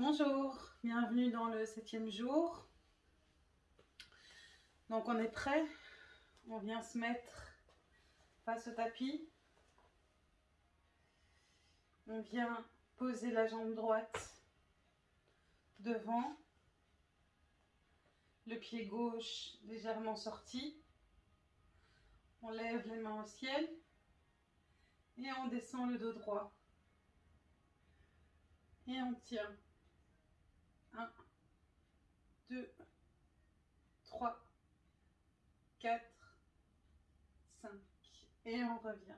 Bonjour, bienvenue dans le septième jour. Donc on est prêt, on vient se mettre face au tapis. On vient poser la jambe droite devant, le pied gauche légèrement sorti. On lève les mains au ciel et on descend le dos droit. Et on tient. 1, 2, 3, 4, 5. Et on revient.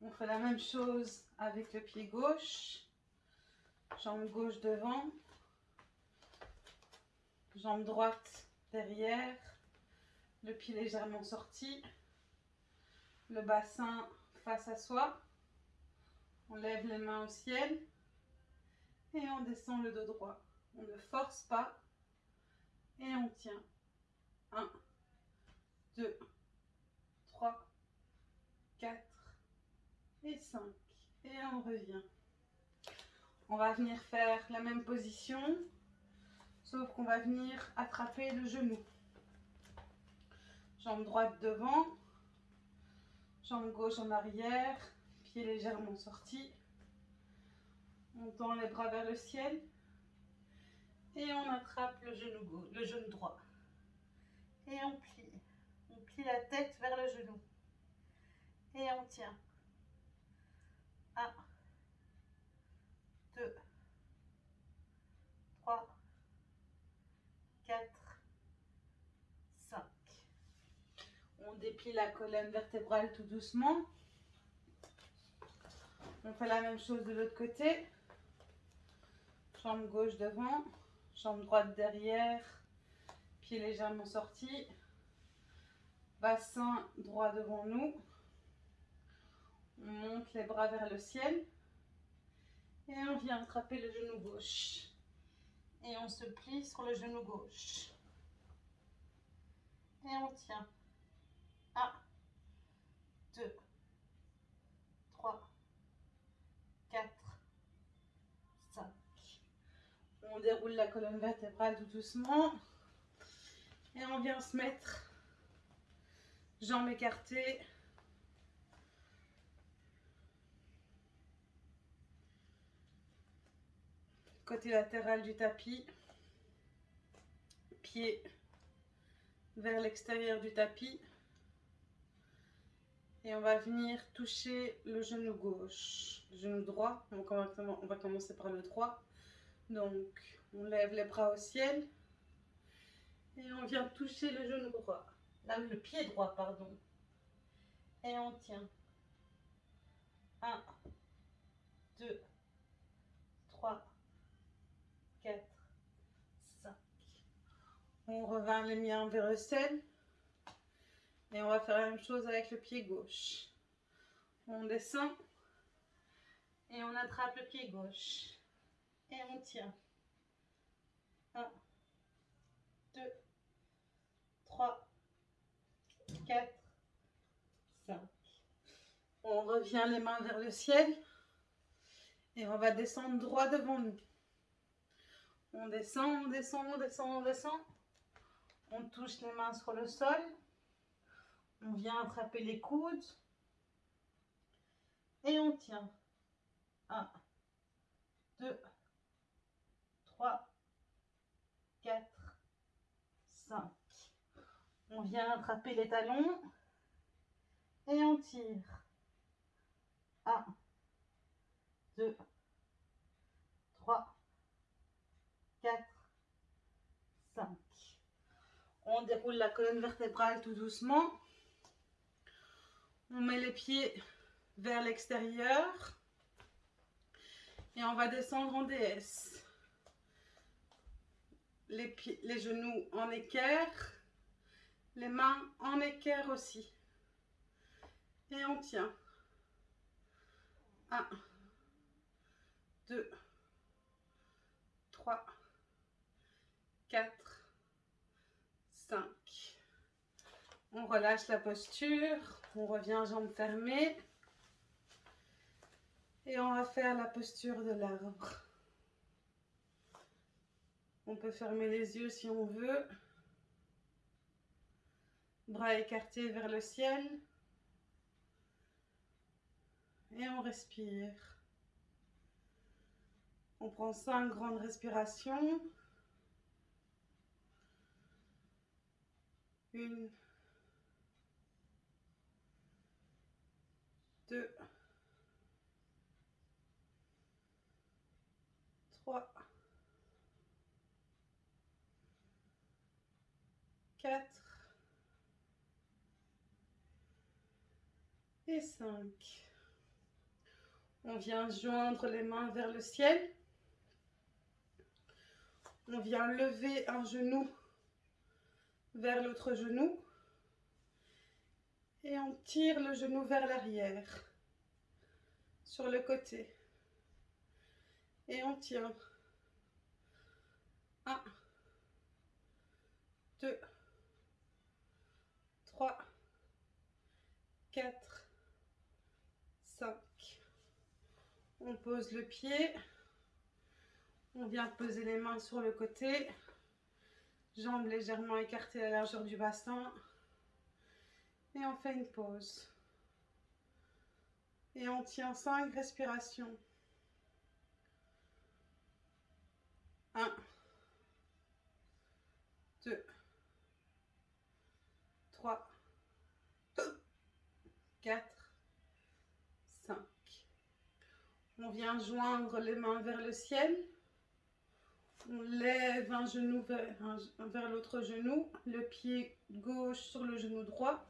On fait la même chose avec le pied gauche. Jambe gauche devant. Jambe droite derrière. Le pied légèrement sorti. Le bassin face à soi. On lève les mains au ciel et on descend le dos droit. On ne force pas et on tient. 1, 2, 3, 4 et 5. Et on revient. On va venir faire la même position, sauf qu'on va venir attraper le genou. Jambe droite devant, jambe gauche en arrière, pied légèrement sorti. On tend les bras vers le ciel. Et on attrape le genou, gauche, le genou droit. Et on plie. On plie la tête vers le genou. Et on tient. 1, 2, 3, 4, 5. On déplie la colonne vertébrale tout doucement. On fait la même chose de l'autre côté. Jambe gauche devant, jambe droite derrière, pied légèrement sorti, bassin droit devant nous. On monte les bras vers le ciel et on vient attraper le genou gauche. Et on se plie sur le genou gauche. Et on tient. 1, 2, 3, 4, on déroule la colonne vertébrale tout doucement. Et on vient se mettre jambes écartées. Côté latéral du tapis. Pied vers l'extérieur du tapis. Et on va venir toucher le genou gauche, genou droit. on va commencer par le droit. Donc, on lève les bras au ciel et on vient toucher le genou droit, là, le pied droit, pardon. Et on tient. 1, 2, 3, 4, 5. On revint les miens vers le ciel. Et on va faire la même chose avec le pied gauche. On descend et on attrape le pied gauche. Et on tient. 1, 2, 3, 4, 5. On revient les mains vers le ciel. Et on va descendre droit devant nous. On descend, on descend, on descend, on descend. On touche les mains sur le sol. On vient attraper les coudes. Et on tient. 1, 2, 3, 4, 5. On vient attraper les talons et on tire. 1, 2, 3, 4, 5. On déroule la colonne vertébrale tout doucement. On met les pieds vers l'extérieur. Et on va descendre en DS les, pieds, les genoux en équerre, les mains en équerre aussi. Et on tient. 1, 2, 3, 4, 5. On relâche la posture, on revient jambes fermées. Et on va faire la posture de l'arbre. On peut fermer les yeux si on veut. Bras écartés vers le ciel. Et on respire. On prend cinq grandes respirations. Une, deux, et 5. On vient joindre les mains vers le ciel. On vient lever un genou vers l'autre genou. Et on tire le genou vers l'arrière, sur le côté. Et on tient. 1, 2, trois, quatre, cinq. On pose le pied. On vient poser les mains sur le côté. Jambes légèrement écartées à la largeur du bassin. Et on fait une pause. Et on tient 5 respirations. 1, 2, 3, 4, 5. On vient joindre les mains vers le ciel. On lève un genou vers, vers l'autre genou, le pied gauche sur le genou droit.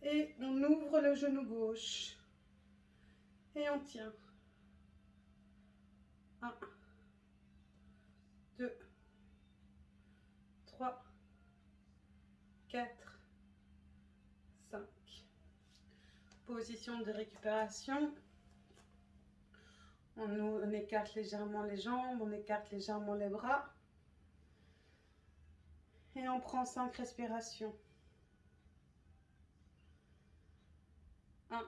Et on ouvre le genou gauche. Et on tient. 1, 2, 3, 4, 5. Position de récupération. On, écarte légèrement les jambes, on écarte légèrement les bras. Et on prend 5 respirations. 1,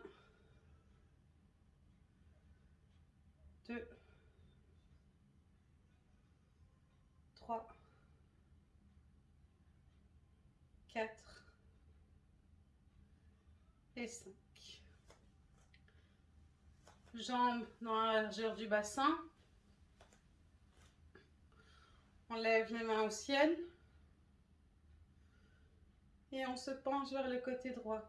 2, 3, 4 et 5. Jambes dans la largeur du bassin. On lève les mains au ciel. Et on se penche vers le côté droit.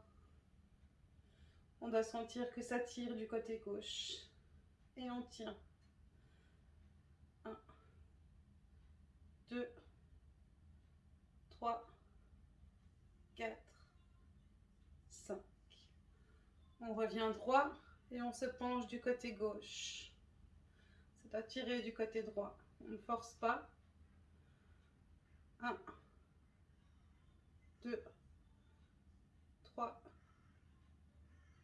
On doit sentir que ça tire du côté gauche. Et on tient. 1, 2, 3, 4, 5. On revient droit et on se penche du côté gauche. C'est à tirer du côté droit. On ne force pas. 1, 2, 3,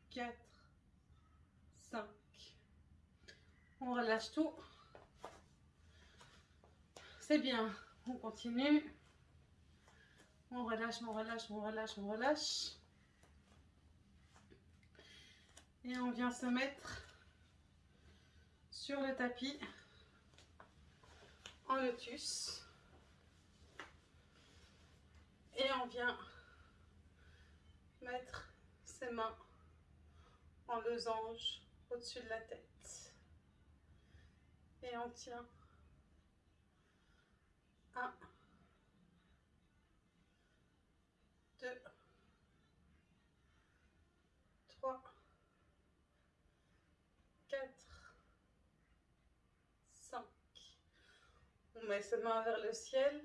4, 5. On relâche tout. C'est bien. On continue. On relâche, on relâche, on relâche, on relâche. Et on vient se mettre sur le tapis en lotus. Et on vient mettre ses mains en losange au-dessus de la tête. Et on tient. 1, 2, 3, 4, 5. On met ses mains vers le ciel.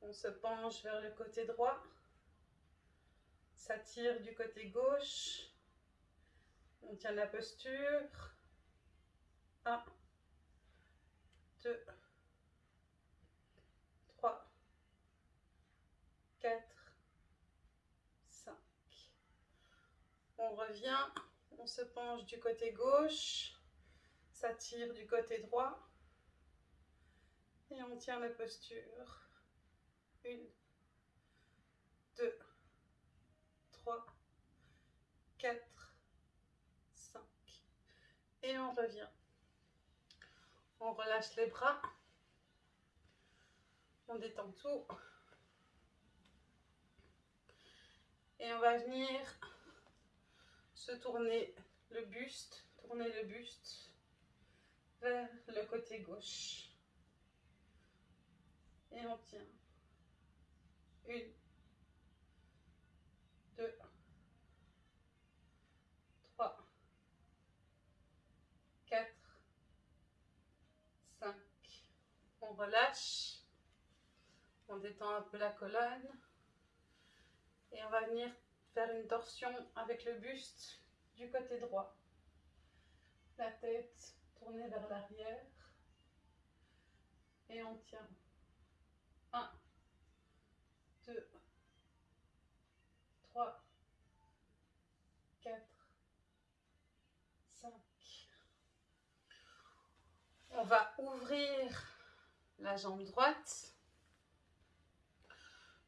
On se penche vers le côté droit. Ça tire du côté gauche. On tient la posture. 1, 2, 3, 4, 5. On revient, on se penche du côté gauche, ça tire du côté droit. Et on tient la posture. 1, 2, 3, 4, et on revient. On relâche les bras. On détend tout. Et on va venir se tourner le buste, tourner le buste vers le côté gauche. Et on tient. Une, deux, trois, quatre, cinq. On relâche. On détend un peu la colonne. Et on va venir faire une torsion avec le buste du côté droit. La tête tournée vers l'arrière. Et on tient. 1, 2, 3, 4, 5. On va ouvrir la jambe droite.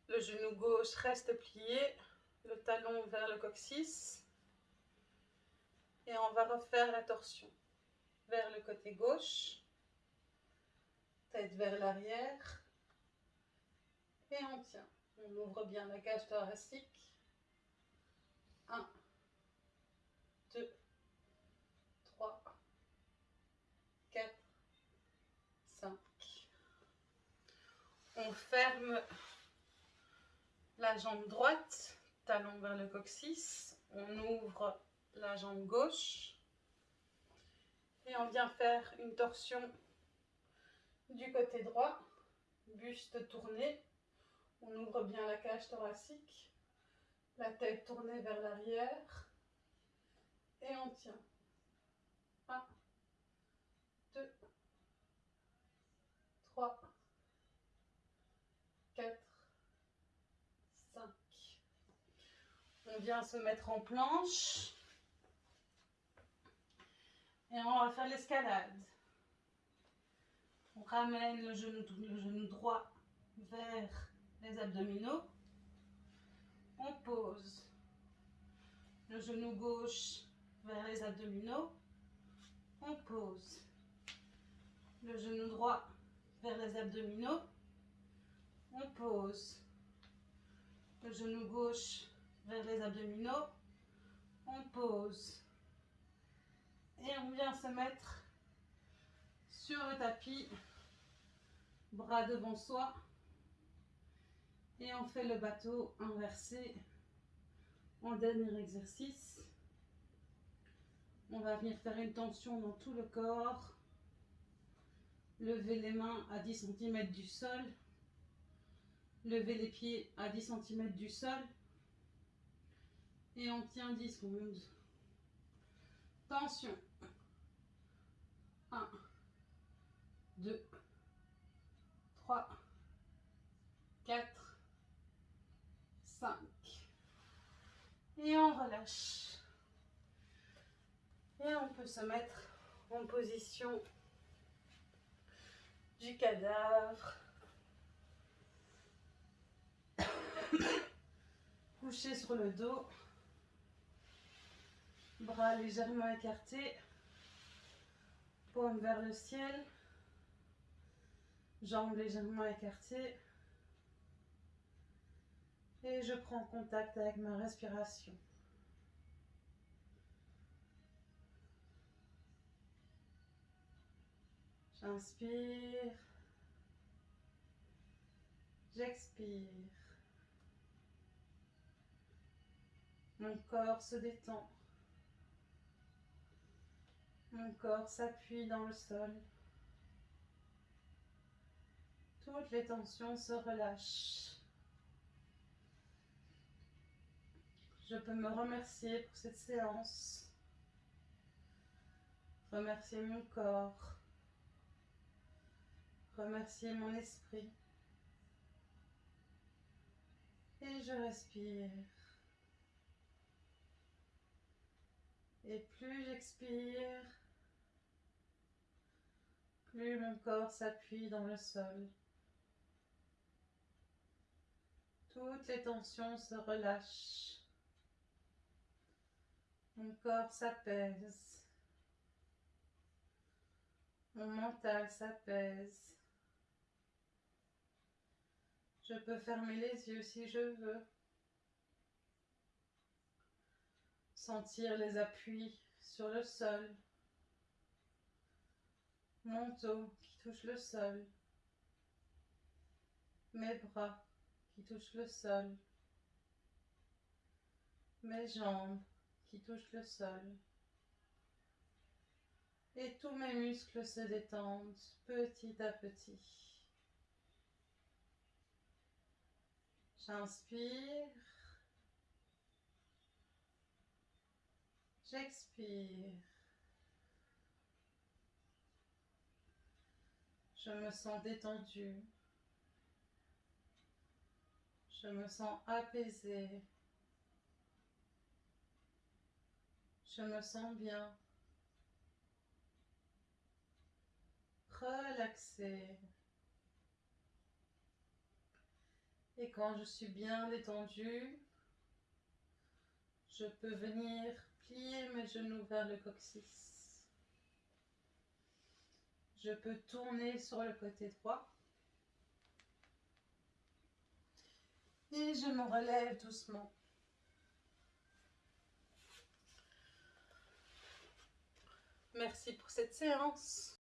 Le genou gauche reste plié, le talon vers le coccyx. Et on va refaire la torsion vers le côté gauche, tête vers l'arrière. Et on tient. On ouvre bien la cage thoracique. 1, 2, 3, 4, 5. On ferme la jambe droite, talon vers le coccyx. On ouvre la jambe gauche. Et on vient faire une torsion du côté droit, buste tourné. On ouvre bien la cage thoracique, la tête tournée vers l'arrière. Et on tient. 1, 2, 3, 4, On vient se mettre en planche. Et on va faire l'escalade. On ramène le genou, le genou droit vers les abdominaux. On pose le genou gauche vers les abdominaux. On pose le genou droit vers les abdominaux. On pose le genou gauche vers les abdominaux. On pose. Et on vient se mettre sur le tapis, bras devant soi. Et on fait le bateau inversé en dernier exercice. On va venir faire une tension dans tout le corps. Lever les mains à 10 cm du sol. Lever les pieds à 10 cm du sol. Et on tient 10 secondes. Tension. 1, 2, 3, 4, 5. Et on relâche. Et on peut se mettre en position du cadavre. Couché sur le dos. Bras légèrement écartés. Paume vers le ciel. Jambes légèrement écartées. Et je prends contact avec ma respiration. J'inspire. J'expire. Mon corps se détend. Mon corps s'appuie dans le sol. Toutes les tensions se relâchent. Je peux me remercier pour cette séance. Remercier mon corps. Remercier mon esprit. Et je respire. Et plus j'expire, plus mon corps s'appuie dans le sol. Toutes les tensions se relâchent. Mon corps s'apaise. Mon mental s'apaise. Je peux fermer les yeux si je veux. Sentir les appuis sur le sol. Mon dos qui touche le sol. Mes bras qui touchent le sol. Mes jambes qui touchent le sol. Et tous mes muscles se détendent petit à petit. J'inspire. J'expire. Je me sens détendue. Je me sens apaisée. Je me sens bien. Relaxée. Et quand je suis bien détendue, je peux venir plier mes genoux vers le coccyx. Je peux tourner sur le côté droit. Et je me relève doucement. Merci pour cette séance.